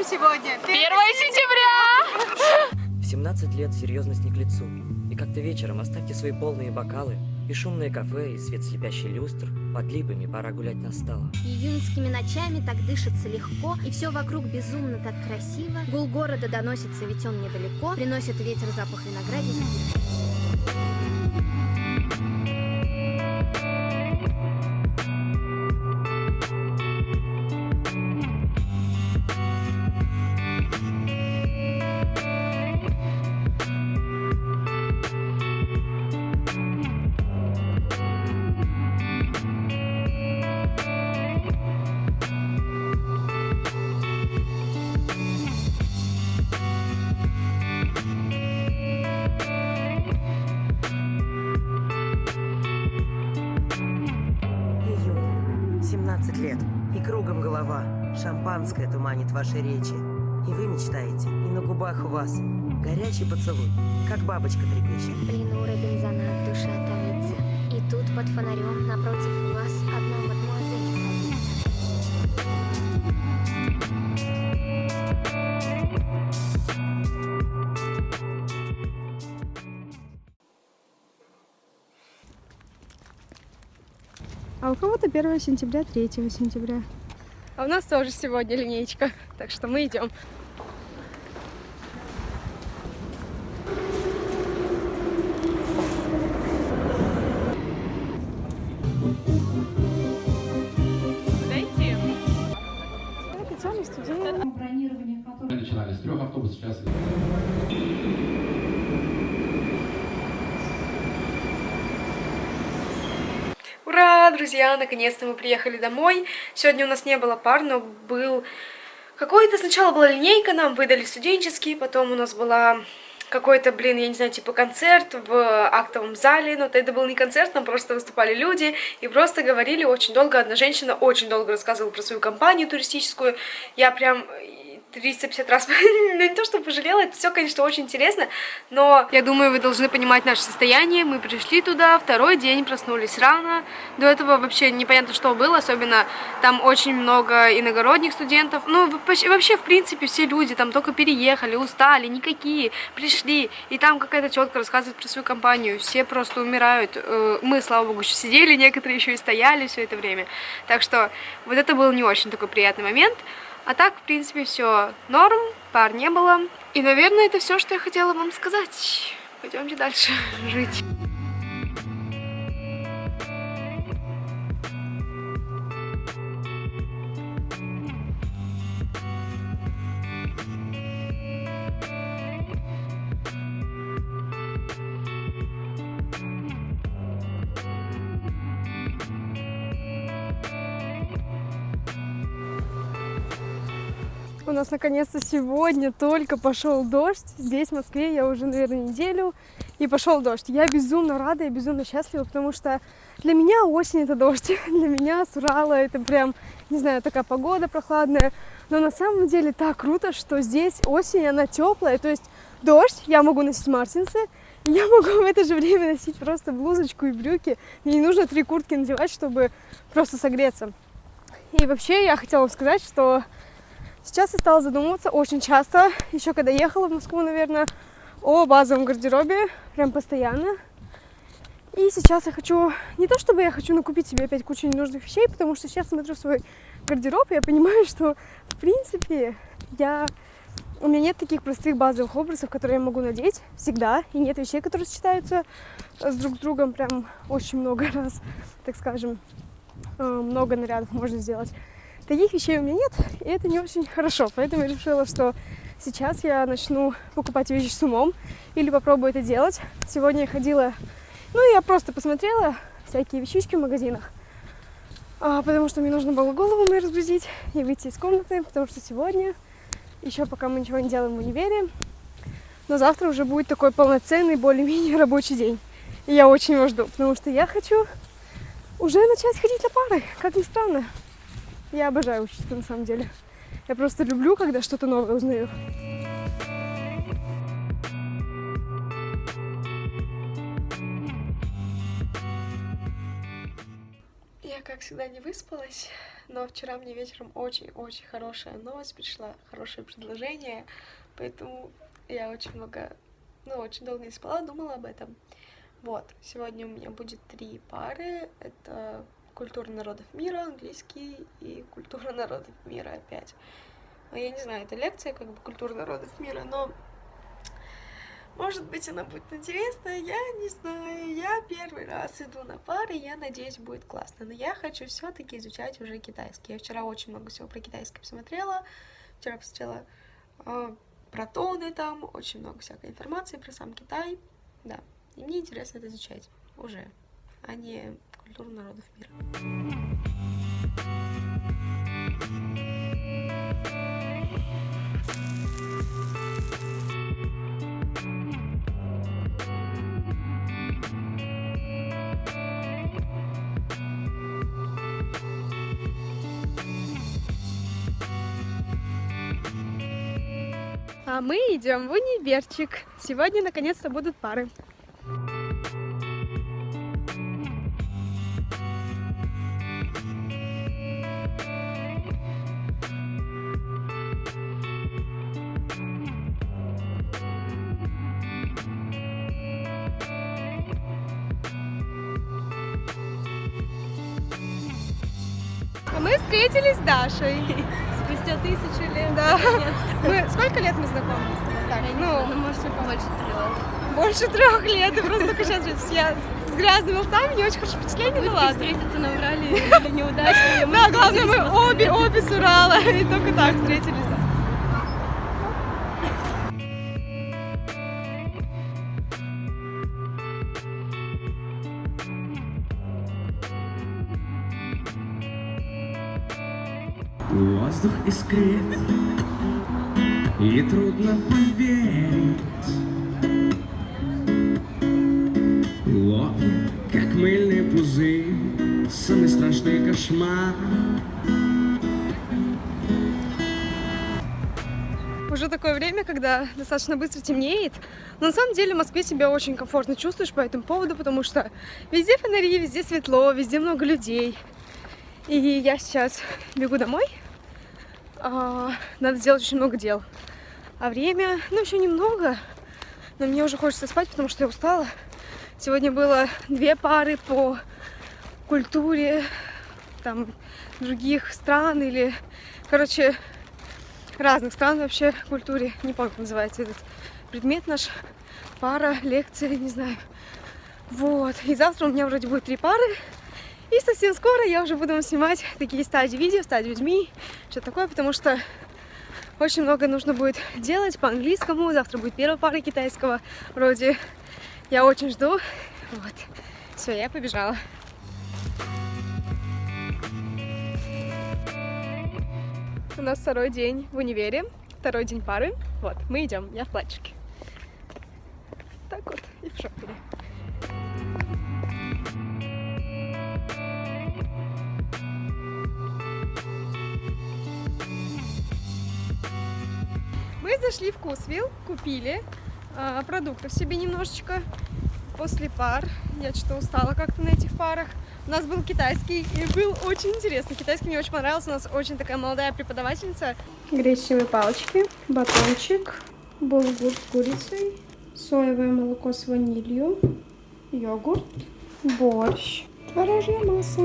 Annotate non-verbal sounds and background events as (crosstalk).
чем сегодня? 1 сентября! В 17 лет серьезность не к лицу. И как-то вечером оставьте свои полные бокалы, и шумное кафе, и свет слепящий люстр. Под липами пора гулять настало. Июньскими ночами так дышится легко, и все вокруг безумно так красиво. Гул города доносится, ведь он недалеко, приносит ветер запах виноградника. Лет. И кругом голова. Шампанское туманит ваши речи. И вы мечтаете, и на губах у вас горячий поцелуй, как бабочка трепещет. Пленура бензонат душа томится. А у кого-то 1 сентября, 3 сентября. А у нас тоже сегодня линейка, так что мы идем. Студент. Мы начинали с трех автобусов, сейчас Друзья, наконец-то мы приехали домой. Сегодня у нас не было пар, но был какой-то... Сначала была линейка, нам выдали студенческий, потом у нас была какой-то, блин, я не знаю, типа концерт в актовом зале, но это был не концерт, там просто выступали люди и просто говорили очень долго. Одна женщина очень долго рассказывала про свою компанию туристическую. Я прям 350 раз, (laughs) ну не то, что пожалела, это все, конечно, очень интересно, но я думаю, вы должны понимать наше состояние. Мы пришли туда, второй день, проснулись рано. До этого вообще непонятно, что было, особенно там очень много иногородних студентов. Ну, вообще, вообще, в принципе, все люди там только переехали, устали, никакие, пришли, и там какая-то тетка рассказывает про свою компанию, все просто умирают. Э, Мы, слава богу, еще сидели, некоторые еще и стояли все это время. Так что вот это был не очень такой приятный момент. А так, в принципе, все норм, пар не было. И, наверное, это все, что я хотела вам сказать. Пойдемте дальше жить. У нас наконец-то сегодня только пошел дождь. Здесь, в Москве, я уже, наверное, неделю. И пошел дождь. Я безумно рада, я безумно счастлива, потому что для меня осень это дождь. (laughs) Для меня с Урала это прям, не знаю, такая погода прохладная. Но на самом деле так круто, что здесь осень, она теплая. То есть дождь, я могу носить мартинсы, (laughs) я могу в это же время носить просто блузочку и брюки. Мне не нужно три куртки надевать, чтобы просто согреться. И вообще я хотела сказать, что Сейчас я стала задумываться очень часто, еще когда ехала в Москву, наверное, о базовом гардеробе, прям постоянно. И сейчас я хочу, не то чтобы я хочу накупить себе опять кучу ненужных вещей, потому что сейчас смотрю свой гардероб, и я понимаю, что, в принципе, я... У меня нет таких простых базовых образов, которые я могу надеть всегда, и нет вещей, которые сочетаются с друг с другом прям очень много раз, так скажем, э, много нарядов можно сделать. Таких вещей у меня нет, и это не очень хорошо. Поэтому я решила, что сейчас я начну покупать вещи с умом или попробую это делать. Сегодня я ходила, ну, я просто посмотрела всякие вещички в магазинах, а, потому что мне нужно было голову мою разгрузить и выйти из комнаты, потому что сегодня, еще пока мы ничего не делаем в универе, но завтра уже будет такой полноценный, более-менее рабочий день. И я очень его жду, потому что я хочу уже начать ходить на пары, как ни странно. Я обожаю учиться на самом деле. Я просто люблю, когда что-то новое узнаю. Я как всегда, не выспалась, но вчера мне вечером очень-очень хорошая новость пришла, хорошее предложение, поэтому я очень много, ну, очень долго не спала, думала об этом. Вот, сегодня у меня будет три пары, это культура народов мира, английский и культура народов мира опять. А я не знаю, это лекция как бы культура народов мира, но может быть, она будет интересная, я не знаю. Я первый раз иду на пары, я надеюсь, будет классно. Но я хочу все таки изучать уже китайский. Я вчера очень много всего про китайский посмотрела. Вчера посмотрела э, про тоны там, очень много всякой информации про сам Китай. Да, и мне интересно это изучать уже, а не культуру народов мира. А мы идем в универчик. Сегодня наконец-то будут пары. Мы встретились с Дашей. (laughs) Спустя тысячу лет. Да. Мы, сколько лет мы знакомы? Так, ну, Ну, может, побольше трех. больше трех лет. И просто только сейчас я с грязными волосами, не очень хорошее впечатление, ну ладно. встретиться на Урале (laughs) неудачно. Да, главное, мы обе, обе с Урала, и только так встретились, искрит, и трудно поверить. Лопнет, как мыльный пузырь, самый страшный кошмар. Уже такое время, когда достаточно быстро темнеет. Но на самом деле в Москве себя очень комфортно чувствуешь по этому поводу, потому что везде фонари, везде светло, везде много людей. И я сейчас бегу домой. А, Надо сделать очень много дел. А время, ну, еще немного. Но мне уже хочется спать, потому что я устала. Сегодня было две пары по культуре там других стран или, короче, разных стран вообще культуре. Не помню, как называется этот предмет наш. Пара, лекция, не знаю. Вот. И завтра у меня вроде будет три пары. И совсем скоро я уже буду вам снимать такие стадии видео, стадии людьми, что такое, потому что очень много нужно будет делать по английскому. Завтра будет первая пара китайского вроде. Я очень жду. Вот. Все, я побежала. У нас второй день в универе, второй день пары. Вот, мы идем, я в платьишке. Так вот, и в шопере. Зашли в Вкусвилл, купили а, продуктов себе немножечко после пар. Я что-то устала как-то на этих парах. У нас был китайский и был очень интересный. Китайский мне очень понравился. У нас очень такая молодая преподавательница. Гречневые палочки, батончик, булгур с курицей, соевое молоко с ванилью, йогурт, борщ, творожья масса.